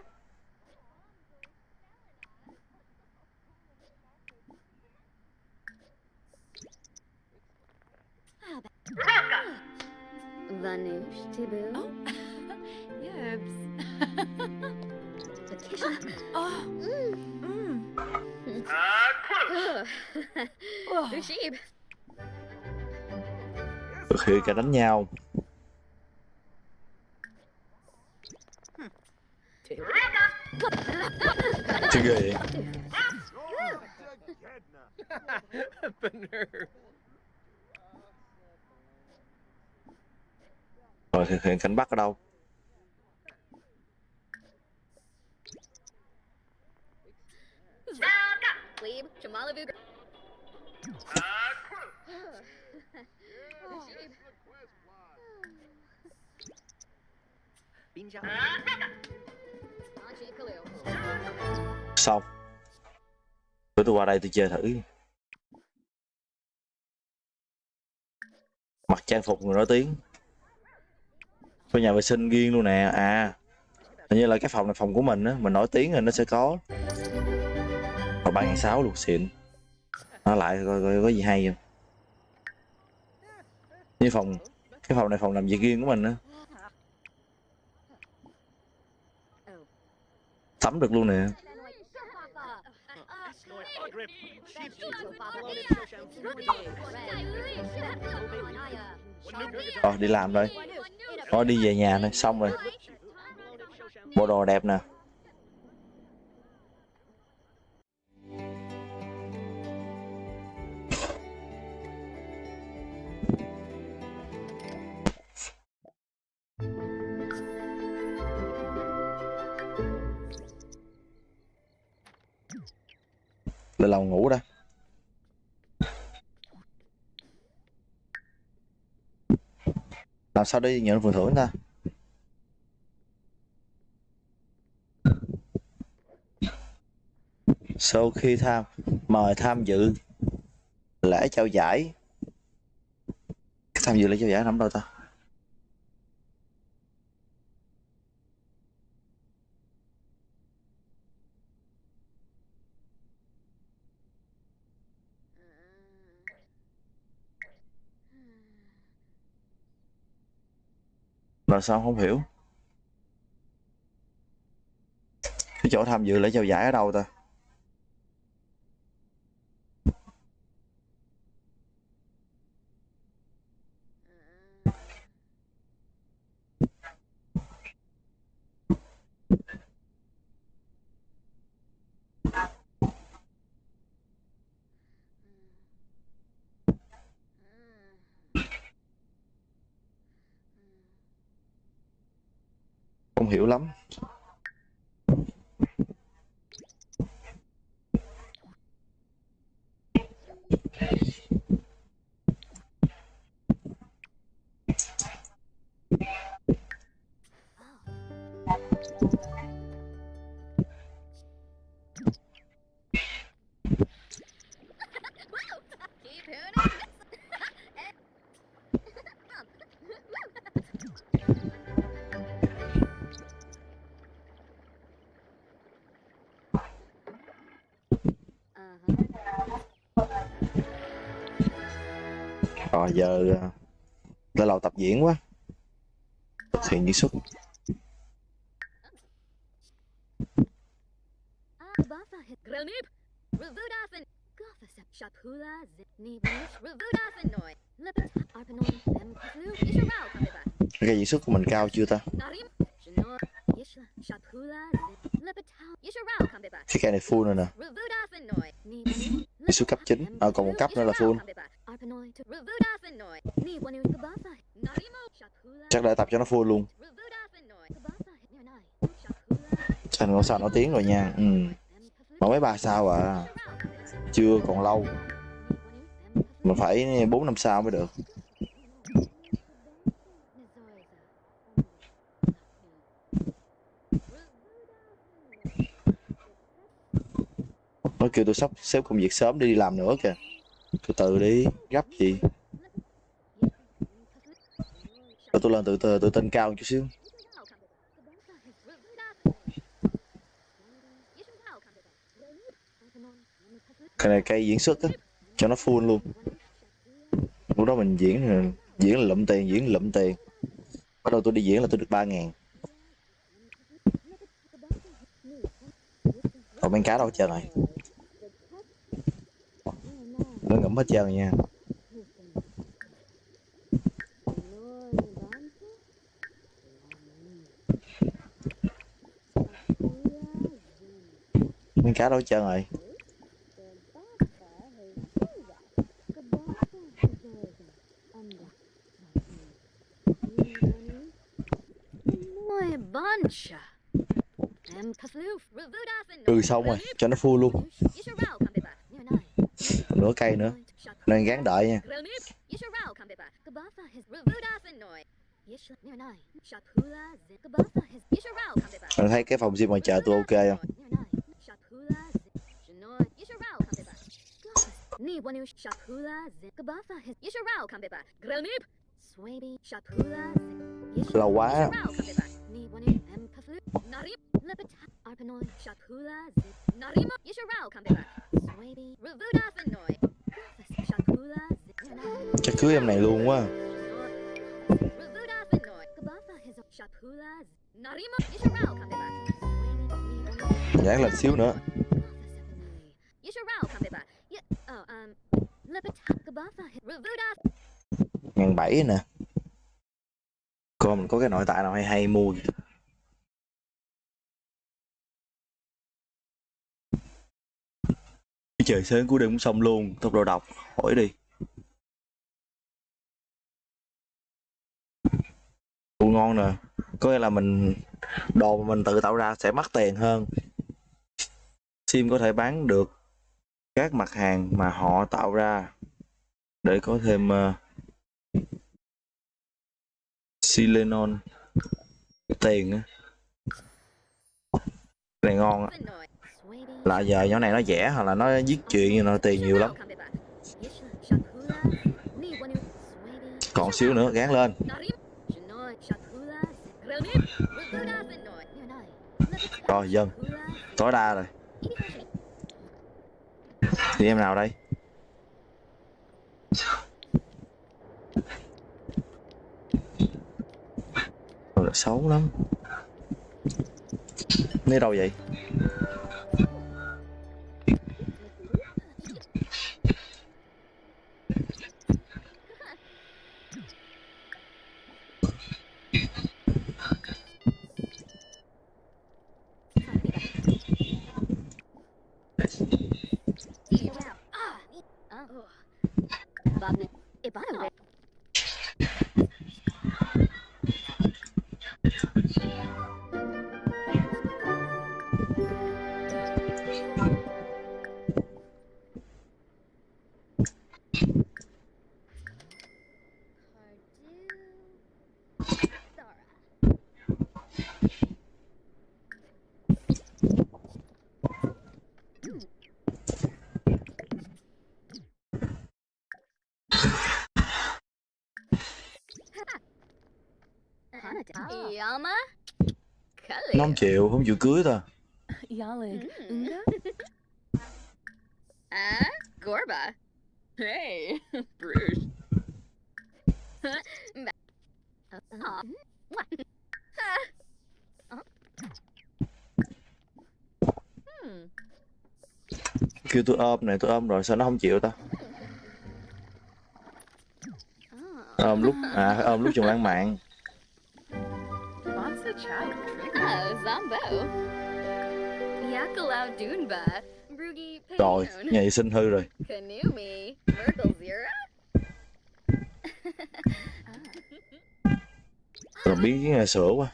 Vanush, Tibu. Oh. Yibs. Patricia. khi cả đánh nhau Taylor. chứ ghê vậy rồi thực hiện cảnh bắt ở đâu Glebe, Shamalavu. Xong. Bữa tôi qua đây tôi chơi thử. Mặc trang phục người nổi tiếng. Có nhà vệ sinh riêng luôn nè. À. Hình như là cái phòng này phòng của mình á mình nổi tiếng rồi nó sẽ có mà ba sáu luôn, xịn. Nó lại coi coi có gì hay không? Như phòng, cái phòng này phòng làm việc riêng của mình á. Tắm được luôn nè. Rồi đi làm thôi. Rồi đi về nhà thôi. Xong rồi. Bộ đồ đẹp nè. Lên lầu ngủ đây. làm sao đi nhận phần thưởng ta? Sau khi tham, mời tham dự lễ trao giải. Tham dự lễ trao giải nằm đâu ta. Là sao không hiểu. Cái chỗ tham dự lễ trao giải ở đâu ta? Lắm. Ờ rồi giờ ờ, lên lầu tập diễn quá. Thiện như diễn xuất cái diễn xuất của mình cao chưa ta? Narim. Cái cây này full rồi nè đi xuống cấp 9 à, ờ, còn một cấp nữa là full. Chắc để tập cho nó full luôn. Thành con sao nó tiếng rồi nha. Ừ. mà mấy ba sao à chưa còn lâu. Mình phải bốn năm sao mới được nó kêu tôi sắp xếp công việc sớm đi làm nữa kìa. Từ từ đi, gấp gì? Rồi tôi lên tự từ tự tin cao một chút xíu. Cái này cây diễn xuất á, cho nó full luôn. Lúc đó mình diễn diễn là lụm tiền, diễn là lụm tiền. Bắt đầu tôi đi diễn là tôi được ba ngàn. Còn bán cá đâu hết trơn rồi nó ngấm hết trơn nha. Miếng cá đâu trơn rồi. Ừ xong rồi. Cho nó full luôn. nửa cây nữa. Nên gán đợi nha. Anh thấy cái phòng gym ngoài chợ tôi ok không? Lâu quá Yisharao Yisharao. Swaby. Yisharao. Narima. Yisharao chắc cưới em này luôn quá dán lên xíu nữa ngàn bảy nè coi mình có cái nội tại nào hay hay mua gì. Trời sớm của đêm cũng xong luôn tốc độ đọc hỏi đi. Ủa ngon nè có nghĩa là mình đồ mà mình tự tạo ra sẽ mắc tiền hơn. Sim có thể bán được các mặt hàng mà họ tạo ra để có thêm ờ, uh, silenon tiền á. Này ngon á là giờ nhỏ này nó rẻ hoặc là nó viết chuyện như nó tiền nhiều lắm. Còn xíu nữa gán lên. Rồi dân tối đa rồi. Thì em nào đây? Rồi, xấu lắm. Nơi đâu vậy? Ibano. Yama? Nó không chịu không chịu cưới thôi. Mm. Unga? Ah, Gorba. Hey, Bruce. Aw. What? Hmm. kêu tôi ôm này tôi ôm rồi sao nó không chịu ta ôm lúc à ôm lúc chung lãng mạn rồi Payoon. nhà vệ sinh hư rồi. Rồi biến cái nhà sữa quá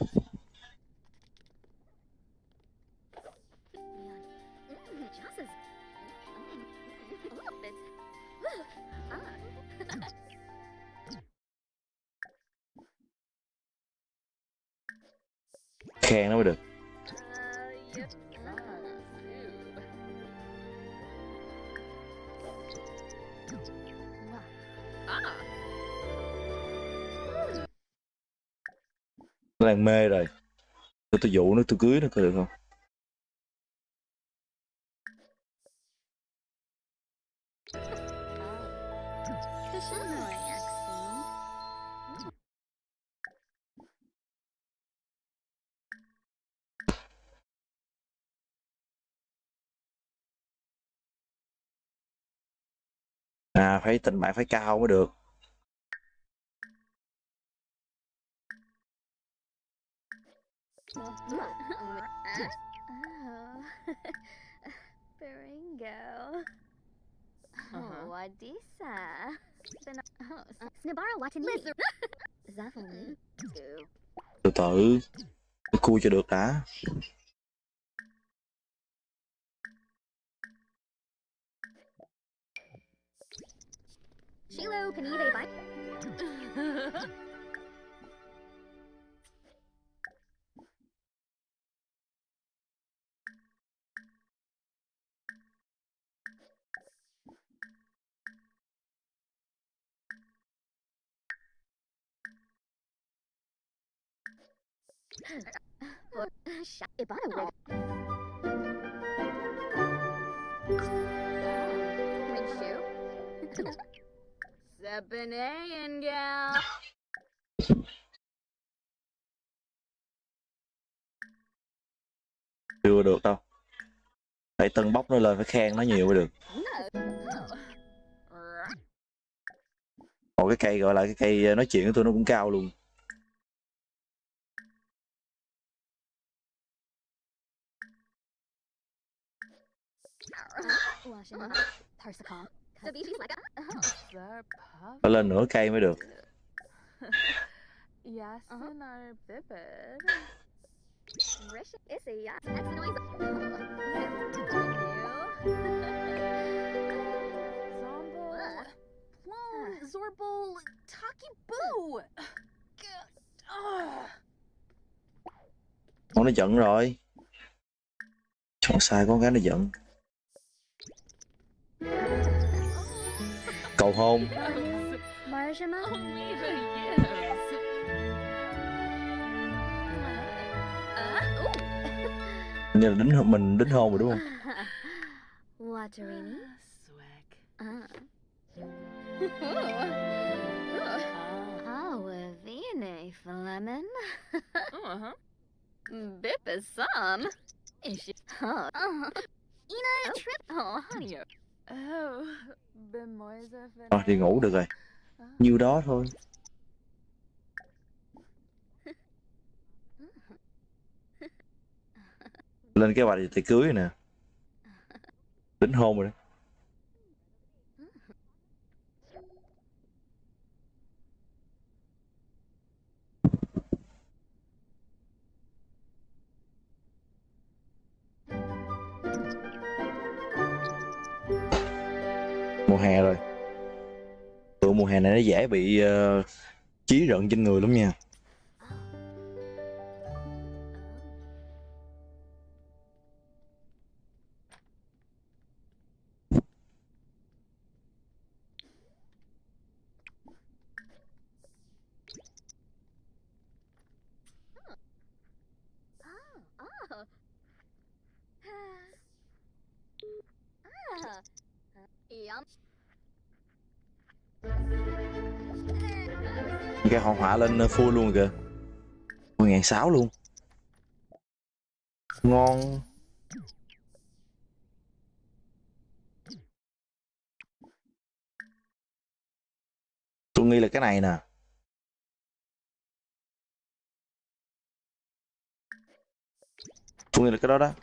khen nó mới được đang mê rồi Tôi, tôi dụ nó, tôi cưới nó, có được không? à phải tình bạn phải cao mới được Baringo. Uh-huh. Oh, Adisa. Oh, Snibara Watani. Zavalny. từ từ cua cho được đã Shilo Kanive Bike. Shut Ibana wig. Gal. chưa được đâu phải tân bốc nó lên, phải khen nó nhiều mới được Một cái cây, gọi là cái cây ờ, nói chuyện của tôi nó cũng cao luôn phải lên nửa cây mới được. Zorbol. Taki Boo. Ugh. con nó giận rồi. Chọn sai con gái nó giận cầu hôn như là đính mình đính hôn rồi đúng không Waterini. Oh. Oh, Flemin. Uh-huh. Bip is some. Is she? Huh. Uh, Ina trip. Oh, honey. Thôi đi ngủ được rồi. Nhiêu đó thôi. Lên cái hoạch tiệc cưới nè. Đính hôn rồi đó mùa hè rồi tựa mùa hè này nó dễ bị ờ, chí rợn trên người lắm nha Yum. Cái hoa họa lên full luôn kìa. 10 sáu luôn. Ngon. Tôi nghĩ là cái này nè. Tôi nghĩ là cái đó đó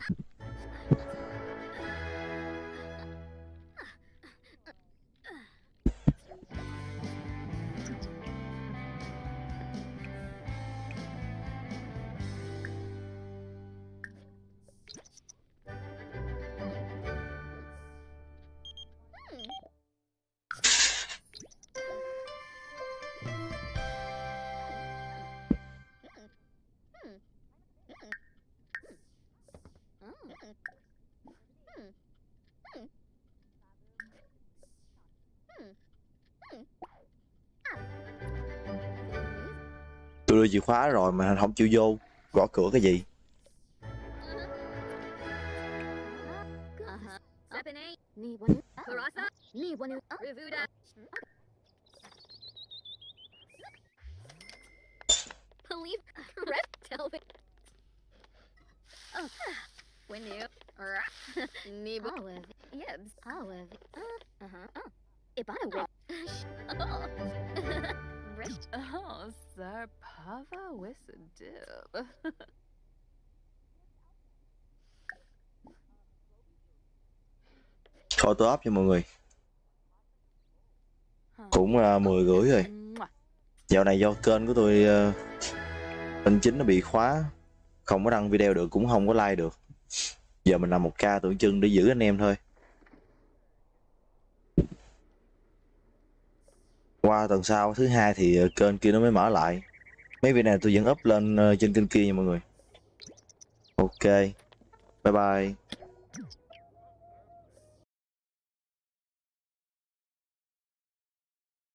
tôi đưa chìa khóa rồi mà không chịu vô, gõ cửa cái gì Believe. Oh. When you. Nibu. Olive. Yibs. Olive. Uh huh. Oh. Ibana wig. Rich. Oh, Zarpava Wissadib. thôi tôi up cho mọi người cũng uh, 10 rưỡi rồi dạo này do kênh của tôi uh, kênh chính nó bị khóa không có đăng video được cũng không có like được giờ mình làm một ca tưởng chừng để giữ anh em thôi. Qua tuần sau, thứ hai thì ờ, kênh kia nó mới mở lại. Mấy video này tôi vẫn up lên ờ, trên kênh kia nha mọi người. Ok. Bye bye.